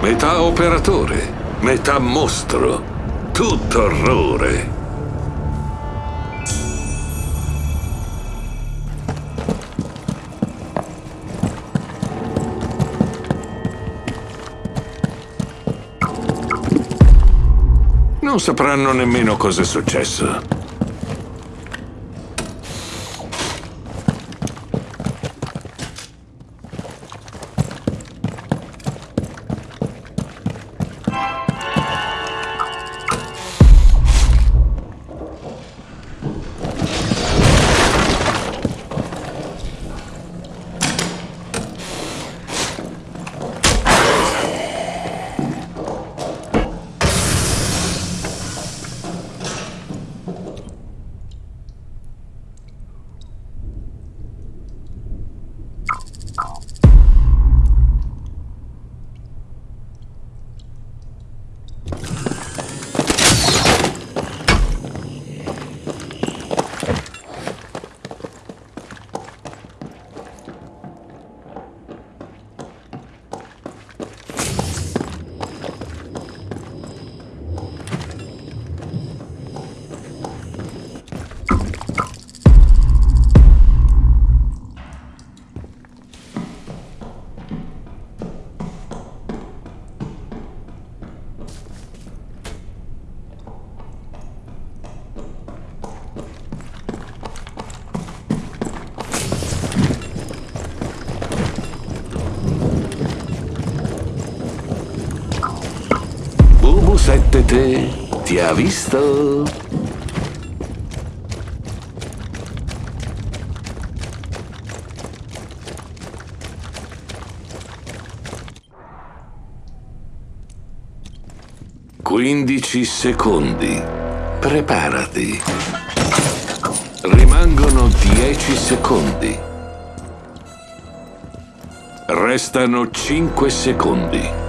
Metà operatore, metà mostro. Tutto orrore. Non sapranno nemmeno cosa è successo. Bubu 7 te ti ha visto? Quindici secondi. Preparati. Rimangono dieci secondi. Restano cinque secondi.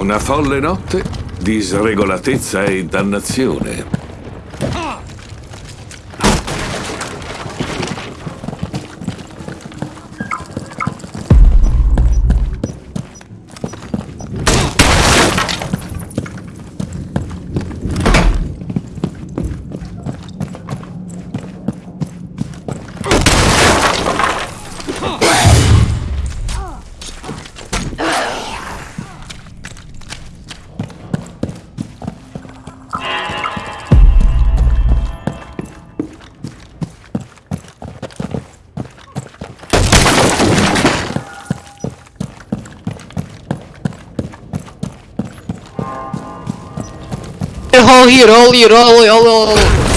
Una folle notte di sregolatezza e dannazione. Here, all here, all, all, all.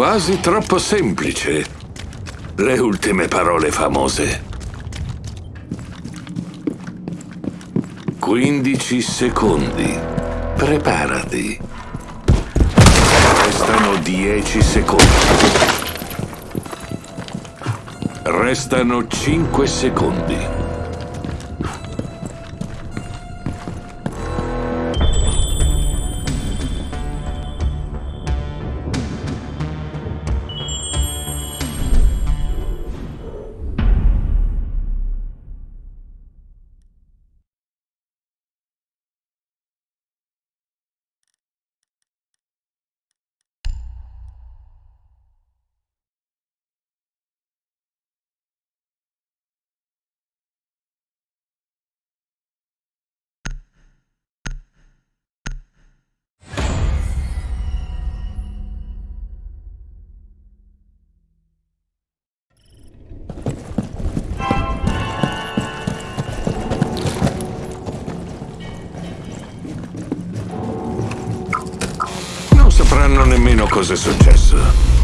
Quasi troppo semplice. Le ultime parole famose. 15 secondi. Preparati. Restano 10 secondi. Restano 5 secondi. Sapranno nemmeno cosa è successo.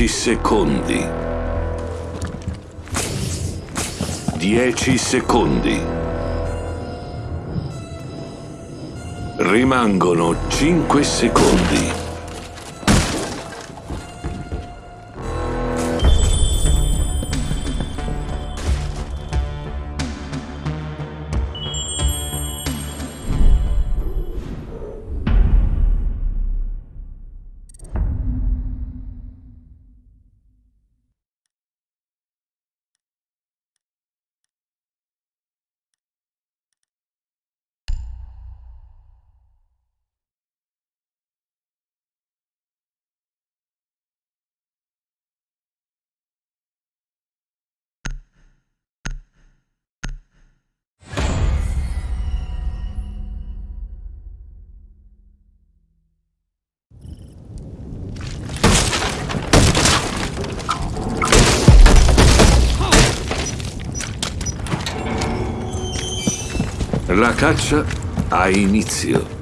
Quindici secondi. Dieci secondi. Rimangono cinque secondi. La caccia ha inizio.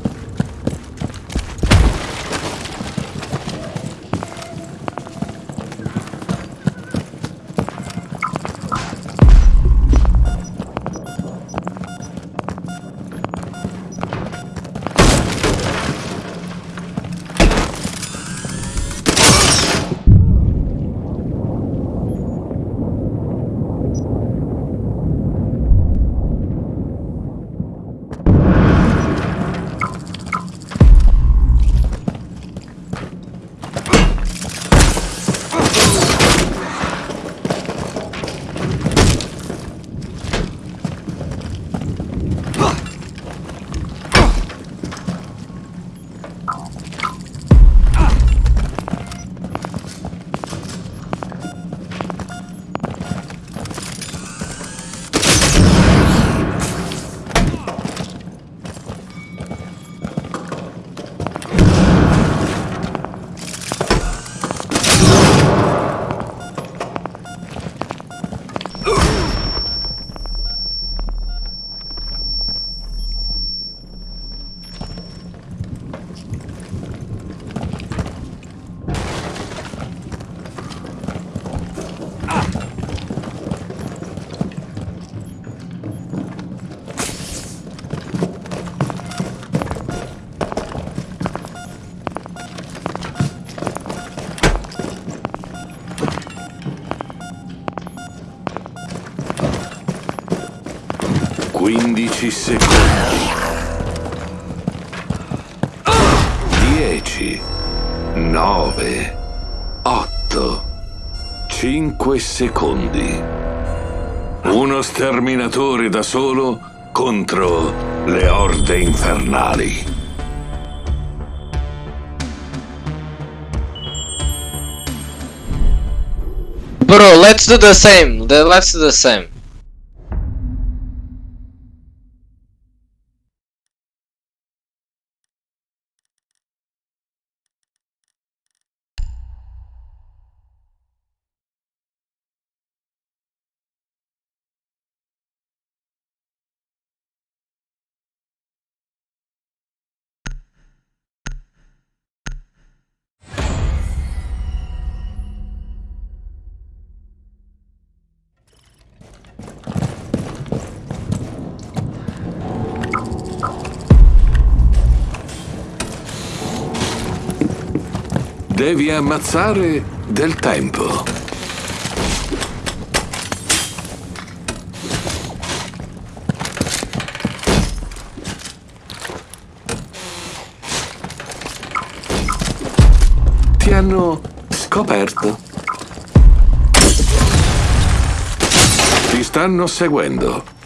15 secondi. 10, 9, 8, 5 secondi. Uno sterminatore da solo contro le orde infernali. Bro, let's do the same. Let's do the same. Devi ammazzare del tempo. Ti hanno scoperto. Ti stanno seguendo.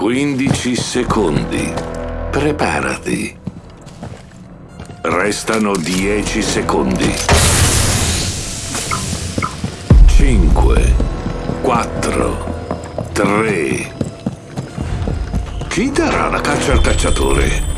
Quindici secondi. Preparati. Restano dieci secondi. Cinque, quattro, tre. Chi darà la caccia al cacciatore?